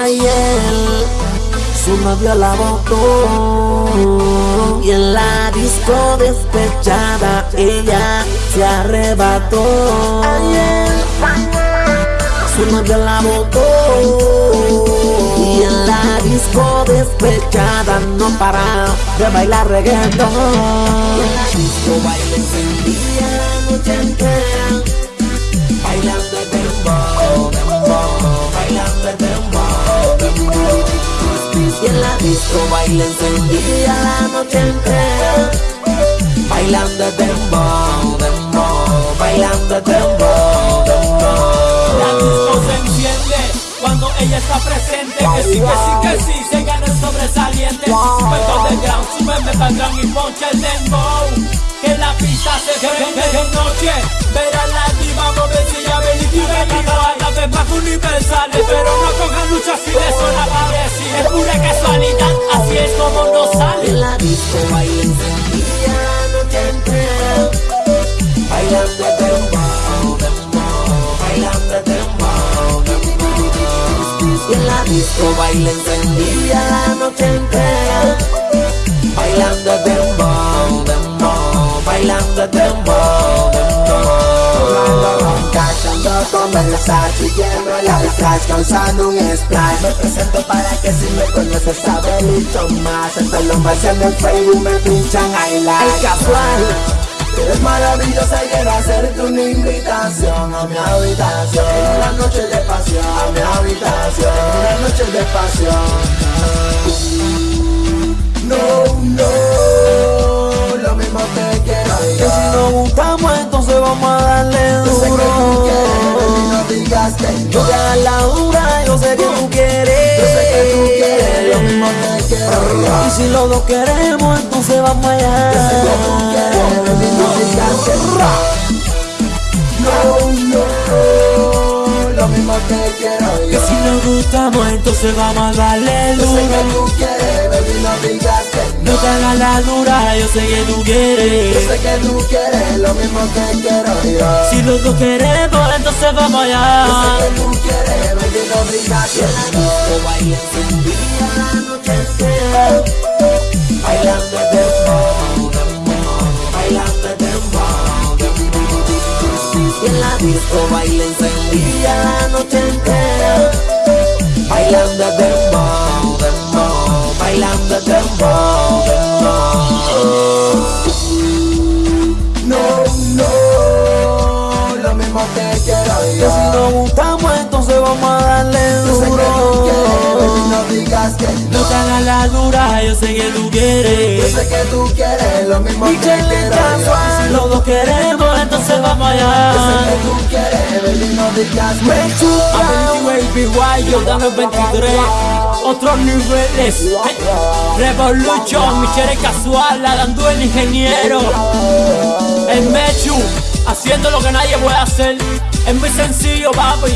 Ayer su novio la botó y en la disco despechada ella se arrebató. Ayer su novio la botó y en la disco despechada no para de bailar reggaetón. Y en Y en la disco baila encendida la noche entera bailando dembow, dembow, bailando dembow, dembow. La disco se enciende cuando ella está presente. Que sí, que sí, que sí, se gana el sobresaliente. Super underground, super metalground y poncha el dembow. Que la pista se prende de noche. Verá la diva moverse y a ver y vive y cada vez más universales. Pero no cojan lucha si de eso la parece. Es pura casualidad, así es como nos sale. en la disco baila encendida la noche entera bailando dembow, dembow, bailando dembow, dembow. Y en la disco baila encendida la noche entera bailando dembow, dembow, bailando dembow, dembow. Cachando con Versace y lleno el flash causando un splash Me presento para que si me conoces sabe mucho más Hasta los más en el Facebook me pinchan Ay, like casual, Eres maravillosa y quiero hacerte una invitación a mi habitación En una noche de pasión a mi habitación En una noche de pasión hagas la dura, yo sé que tú quieres. Yo sé que tú quieres, lo mismo te quiero. Yo Y si los dos queremos, entonces vamos allá. Yo sé que tú quieres, Que yo si nos gustamos, entonces vamos a darle Yo sé que duro. tú quieres, baby, no digas que No no te hagas la dura, yo sé que tú Yo quieres. sé que tú quieres, lo mismo te quiero yo Si los dos queremos, entonces vamos Yo sé allá. que tú quieres, baby, no digas que no baila encendida la noche entera Bailando dembow, dembow, bailando dembow, dembow Y en la disco baila encendida la noche Bailando dembow, dembow, bailando dembow, dembow. No, no, lo mismo te quiero Que si yo nos gustamos entonces vamos a darle Yo sé que tú quieres, baby, duro no digas que No te no hagas la dura, yo sé que tú Yo quieres sé que tú quieres, lo mismo te Michelle quiero casual, si yo. Los dos queremos, entonces vamos Yo allá. Me chupa. Ability Baby Guay, yo dame 23 Otros niveles hey. Revolution, Michelle casual, dando el ingeniero El Mechu, haciendo lo que nadie puede hacer Es muy sencillo, papi